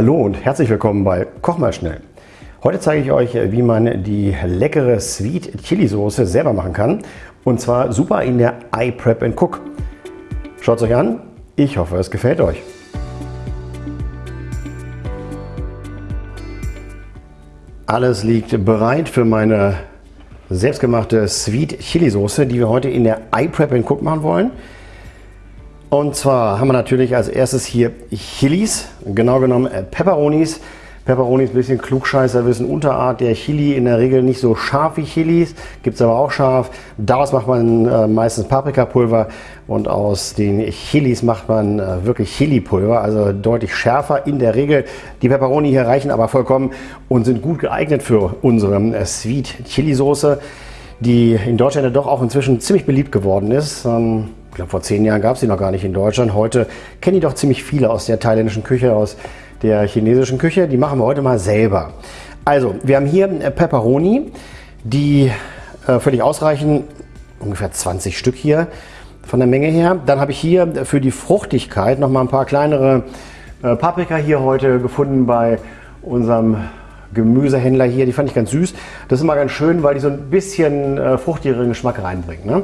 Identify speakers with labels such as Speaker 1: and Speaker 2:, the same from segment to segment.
Speaker 1: Hallo und herzlich willkommen bei Koch mal schnell. Heute zeige ich euch, wie man die leckere Sweet Chili Soße selber machen kann. Und zwar super in der iPrep Cook. Schaut es euch an. Ich hoffe, es gefällt euch. Alles liegt bereit für meine selbstgemachte Sweet Chili Soße, die wir heute in der iPrep Cook machen wollen. Und zwar haben wir natürlich als erstes hier Chilis, genau genommen äh, Pepperonis. Pepperonis ein bisschen Klugscheißer, wissen Unterart der Chili, in der Regel nicht so scharf wie Chilis, gibt es aber auch scharf. Daraus macht man äh, meistens Paprikapulver und aus den Chilis macht man äh, wirklich Chili-Pulver, also deutlich schärfer in der Regel. Die Pepperoni hier reichen aber vollkommen und sind gut geeignet für unsere äh, Sweet Chili Soße, die in Deutschland ja doch auch inzwischen ziemlich beliebt geworden ist. Ähm, glaube, vor zehn Jahren gab es die noch gar nicht in Deutschland. Heute kennen die doch ziemlich viele aus der thailändischen Küche, aus der chinesischen Küche. Die machen wir heute mal selber. Also, wir haben hier äh, Pepperoni, die äh, völlig ausreichen, ungefähr 20 Stück hier von der Menge her. Dann habe ich hier für die Fruchtigkeit noch mal ein paar kleinere äh, Paprika hier heute gefunden bei unserem Gemüsehändler hier, die fand ich ganz süß. Das ist immer ganz schön, weil die so ein bisschen äh, fruchtigeren Geschmack reinbringen. Ne?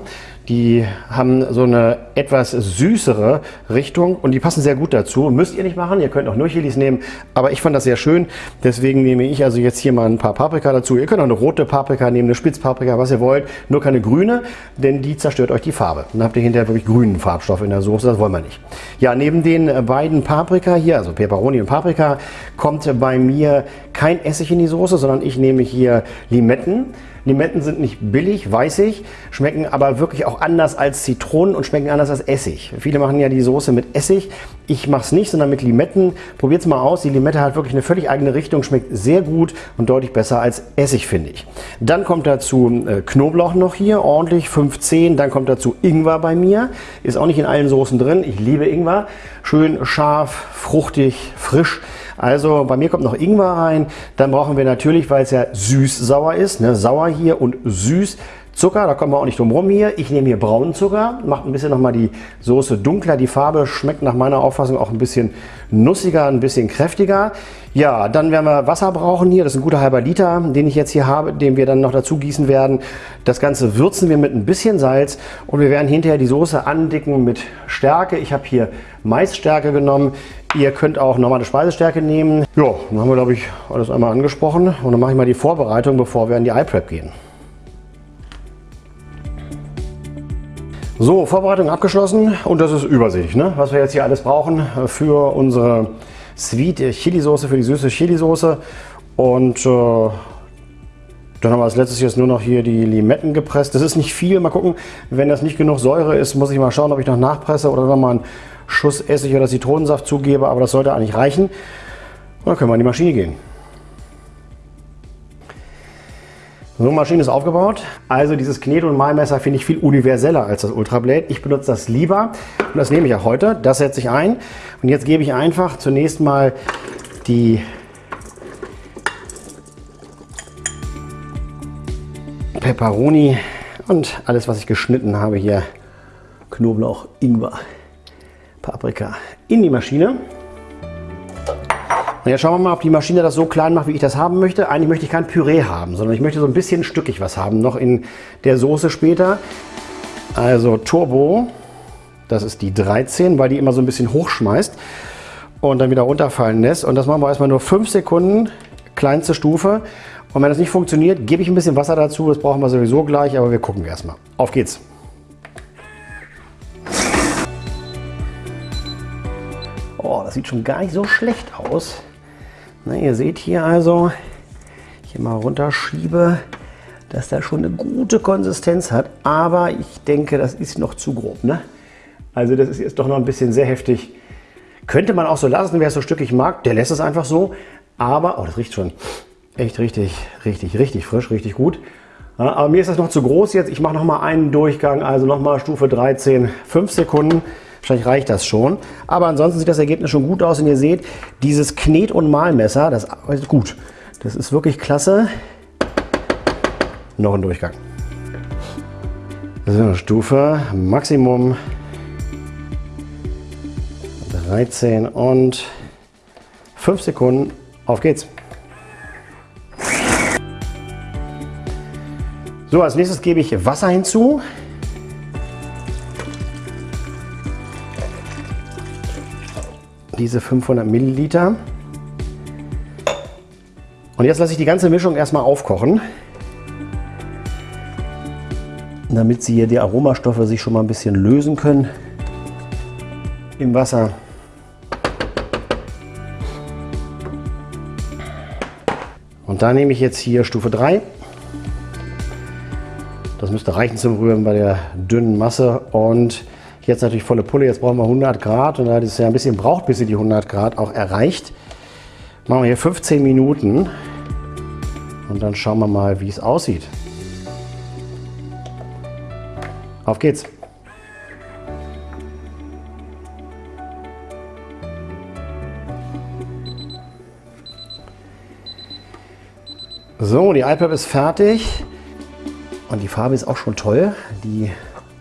Speaker 1: Die haben so eine etwas süßere Richtung und die passen sehr gut dazu. Müsst ihr nicht machen, ihr könnt auch nur Chilis nehmen, aber ich fand das sehr schön. Deswegen nehme ich also jetzt hier mal ein paar Paprika dazu. Ihr könnt auch eine rote Paprika nehmen, eine Spitzpaprika, was ihr wollt. Nur keine grüne, denn die zerstört euch die Farbe. Dann habt ihr hinterher wirklich grünen Farbstoff in der Soße, das wollen wir nicht. Ja, neben den beiden Paprika hier, also Peperoni und Paprika, kommt bei mir kein Essig in die Soße, sondern ich nehme hier Limetten. Limetten sind nicht billig, weiß ich, schmecken aber wirklich auch anders als Zitronen und schmecken anders als Essig. Viele machen ja die Soße mit Essig. Ich mache es nicht, sondern mit Limetten. Probiert es mal aus. Die Limette hat wirklich eine völlig eigene Richtung, schmeckt sehr gut und deutlich besser als Essig, finde ich. Dann kommt dazu äh, Knoblauch noch hier, ordentlich 15. Dann kommt dazu Ingwer bei mir. Ist auch nicht in allen Soßen drin. Ich liebe Ingwer. Schön scharf, fruchtig, frisch. Also bei mir kommt noch Ingwer rein. Dann brauchen wir natürlich, weil es ja süß-sauer ist, ne, sauer hier und süß, Zucker, da kommen wir auch nicht drum rum hier. Ich nehme hier braunen Zucker, macht ein bisschen nochmal die Soße dunkler. Die Farbe schmeckt nach meiner Auffassung auch ein bisschen nussiger, ein bisschen kräftiger. Ja, dann werden wir Wasser brauchen hier. Das ist ein guter halber Liter, den ich jetzt hier habe, den wir dann noch dazu gießen werden. Das Ganze würzen wir mit ein bisschen Salz und wir werden hinterher die Soße andicken mit Stärke. Ich habe hier Maisstärke genommen. Ihr könnt auch normale Speisestärke nehmen. Ja, dann haben wir, glaube ich, alles einmal angesprochen. Und dann mache ich mal die Vorbereitung, bevor wir in die iPrep gehen. So, Vorbereitung abgeschlossen und das ist Übersicht, ne? was wir jetzt hier alles brauchen für unsere Sweet Chili Soße, für die süße Chili Soße. Und äh, dann haben wir als letztes jetzt nur noch hier die Limetten gepresst. Das ist nicht viel, mal gucken, wenn das nicht genug Säure ist, muss ich mal schauen, ob ich noch nachpresse oder noch mal einen Schuss Essig oder Zitronensaft zugebe, aber das sollte eigentlich reichen. Und dann können wir in die Maschine gehen. So Maschine ist aufgebaut. Also dieses Knet- und Malmesser finde ich viel universeller als das Ultrablade. Ich benutze das lieber und das nehme ich auch heute. Das setze ich ein und jetzt gebe ich einfach zunächst mal die Peperoni und alles, was ich geschnitten habe hier, Knoblauch, Ingwer, Paprika in die Maschine. Und jetzt schauen wir mal, ob die Maschine das so klein macht, wie ich das haben möchte. Eigentlich möchte ich kein Püree haben, sondern ich möchte so ein bisschen stückig was haben, noch in der Soße später. Also Turbo, das ist die 13, weil die immer so ein bisschen hochschmeißt und dann wieder runterfallen lässt. Und das machen wir erstmal nur 5 Sekunden, kleinste Stufe. Und wenn das nicht funktioniert, gebe ich ein bisschen Wasser dazu. Das brauchen wir sowieso gleich, aber wir gucken erstmal. Auf geht's! Oh, das sieht schon gar nicht so schlecht aus. Na, ihr seht hier also, ich hier mal runterschiebe, dass der schon eine gute Konsistenz hat. Aber ich denke, das ist noch zu grob. Ne? Also das ist jetzt doch noch ein bisschen sehr heftig. Könnte man auch so lassen, wer es so stückig mag, der lässt es einfach so. Aber, oh, das riecht schon echt richtig, richtig, richtig frisch, richtig gut. Aber mir ist das noch zu groß jetzt. Ich mache noch mal einen Durchgang, also noch mal Stufe 13, 5 Sekunden. Wahrscheinlich reicht das schon. Aber ansonsten sieht das Ergebnis schon gut aus und ihr seht, dieses Knet- und Mahlmesser, das arbeitet gut. Das ist wirklich klasse. Noch ein Durchgang. So, Stufe Maximum 13 und 5 Sekunden. Auf geht's. So, als nächstes gebe ich Wasser hinzu. Diese 500 Milliliter. Und jetzt lasse ich die ganze Mischung erstmal aufkochen, damit sie hier die Aromastoffe sich schon mal ein bisschen lösen können im Wasser. Und da nehme ich jetzt hier Stufe 3. Das müsste reichen zum Rühren bei der dünnen Masse. Und jetzt natürlich volle Pulle. Jetzt brauchen wir 100 Grad. Und da es ja ein bisschen braucht, bis sie die 100 Grad auch erreicht, machen wir hier 15 Minuten. Und dann schauen wir mal, wie es aussieht. Auf geht's! So, die iPad ist fertig. Und die Farbe ist auch schon toll. Die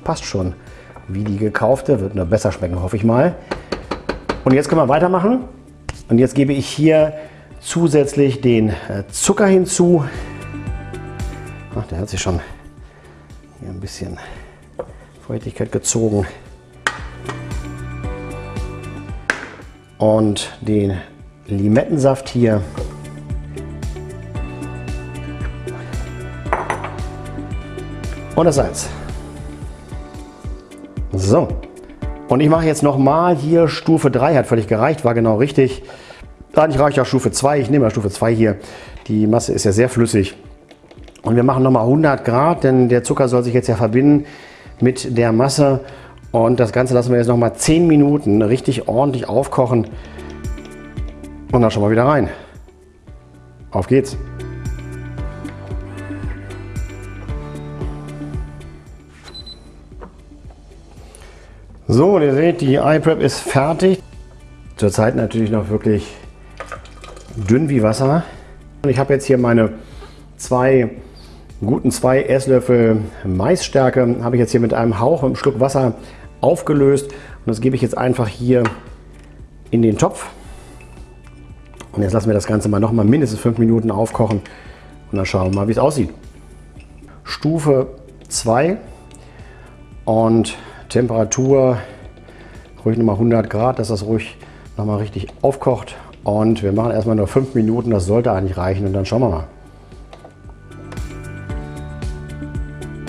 Speaker 1: passt schon wie die gekaufte. Wird nur besser schmecken, hoffe ich mal. Und jetzt können wir weitermachen. Und jetzt gebe ich hier zusätzlich den äh, Zucker hinzu. Ach, der hat sich schon hier ein bisschen Feuchtigkeit gezogen. Und den Limettensaft hier. Und das Salz. So. Und ich mache jetzt nochmal hier Stufe 3, hat völlig gereicht, war genau richtig. Eigentlich reicht auch Stufe 2, ich nehme mal Stufe 2 hier. Die Masse ist ja sehr flüssig. Und wir machen nochmal 100 Grad, denn der Zucker soll sich jetzt ja verbinden mit der Masse. Und das Ganze lassen wir jetzt nochmal 10 Minuten richtig ordentlich aufkochen. Und dann schauen wir wieder rein. Auf geht's. So, ihr seht, die iPrep ist fertig. Zurzeit natürlich noch wirklich dünn wie Wasser. Ich habe jetzt hier meine zwei guten zwei Esslöffel Maisstärke habe ich jetzt hier mit einem Hauch, einem Schluck Wasser aufgelöst und das gebe ich jetzt einfach hier in den Topf. Und jetzt lassen wir das Ganze mal noch mal mindestens fünf Minuten aufkochen und dann schauen wir mal, wie es aussieht. Stufe 2 und Temperatur ruhig nochmal 100 Grad, dass das ruhig nochmal richtig aufkocht. Und wir machen erstmal nur 5 Minuten, das sollte eigentlich reichen und dann schauen wir mal.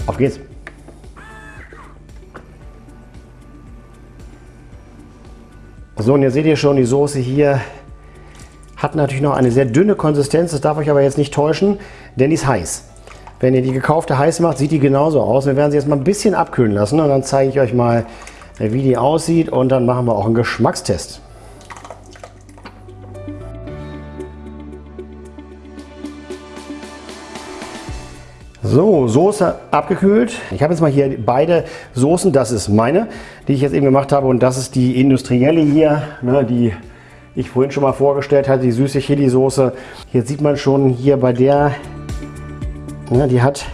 Speaker 1: Auf geht's! So, und jetzt seht ihr schon, die Soße hier hat natürlich noch eine sehr dünne Konsistenz. Das darf euch aber jetzt nicht täuschen, denn die ist heiß. Wenn ihr die gekaufte heiß macht, sieht die genauso aus. Wir werden sie jetzt mal ein bisschen abkühlen lassen und dann zeige ich euch mal, wie die aussieht und dann machen wir auch einen Geschmackstest. So, Soße abgekühlt. Ich habe jetzt mal hier beide Soßen. Das ist meine, die ich jetzt eben gemacht habe. Und das ist die industrielle hier, ne, die ich vorhin schon mal vorgestellt hatte, die süße Chili-Soße. Jetzt sieht man schon hier bei der, ne, die hat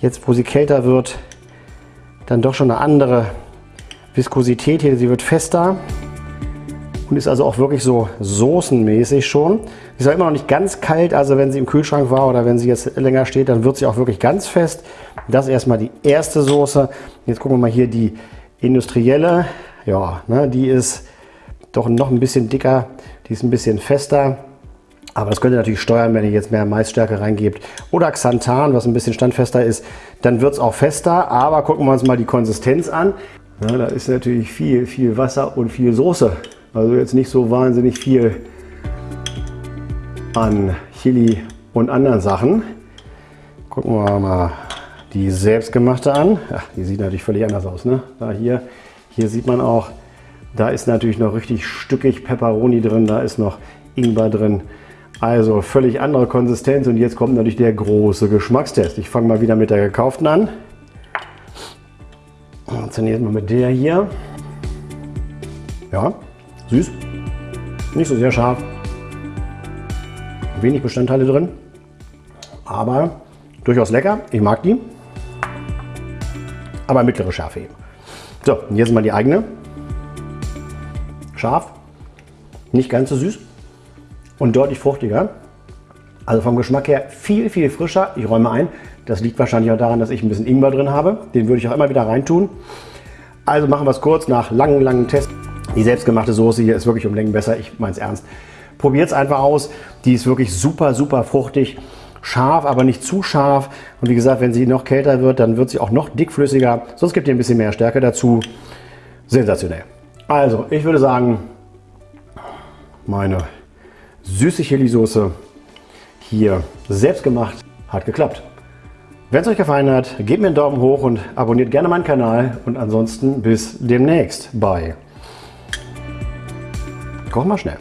Speaker 1: jetzt, wo sie kälter wird, dann doch schon eine andere Viskosität hier. Sie wird fester und ist also auch wirklich so soßenmäßig schon. Sie ist auch immer noch nicht ganz kalt, also wenn sie im Kühlschrank war oder wenn sie jetzt länger steht, dann wird sie auch wirklich ganz fest. Das ist erstmal die erste Soße. Jetzt gucken wir mal hier die industrielle. Ja, ne, die ist doch noch ein bisschen dicker, die ist ein bisschen fester. Aber das könnt ihr natürlich steuern, wenn ihr jetzt mehr Maisstärke reingebt. Oder Xanthan, was ein bisschen standfester ist, dann wird es auch fester. Aber gucken wir uns mal die Konsistenz an. Ja, da ist natürlich viel, viel Wasser und viel Soße. Also jetzt nicht so wahnsinnig viel an Chili und anderen Sachen. Gucken wir mal die selbstgemachte an. Ja, die sieht natürlich völlig anders aus. Ne? Da hier, hier sieht man auch, da ist natürlich noch richtig stückig Peperoni drin, da ist noch Ingwer drin. Also völlig andere Konsistenz und jetzt kommt natürlich der große Geschmackstest. Ich fange mal wieder mit der gekauften an. Zunächst mal mit der hier. Ja, süß. Nicht so sehr scharf. Wenig Bestandteile drin. Aber durchaus lecker. Ich mag die. Aber mittlere Schärfe eben. So, und jetzt mal die eigene. Scharf. Nicht ganz so süß. Und deutlich fruchtiger. Also vom Geschmack her viel, viel frischer. Ich räume ein, das liegt wahrscheinlich auch daran, dass ich ein bisschen Ingwer drin habe. Den würde ich auch immer wieder reintun. Also machen wir es kurz nach langen, langen Tests. Die selbstgemachte Soße hier ist wirklich um Längen besser. Ich meine es ernst. Probiert es einfach aus. Die ist wirklich super, super fruchtig. Scharf, aber nicht zu scharf. Und wie gesagt, wenn sie noch kälter wird, dann wird sie auch noch dickflüssiger. Sonst gibt ihr ein bisschen mehr Stärke dazu. Sensationell. Also, ich würde sagen, meine süße Chili-Soße hier selbst gemacht, hat geklappt. Wenn es euch gefallen hat, gebt mir einen Daumen hoch und abonniert gerne meinen Kanal. Und ansonsten bis demnächst bei Koch mal schnell.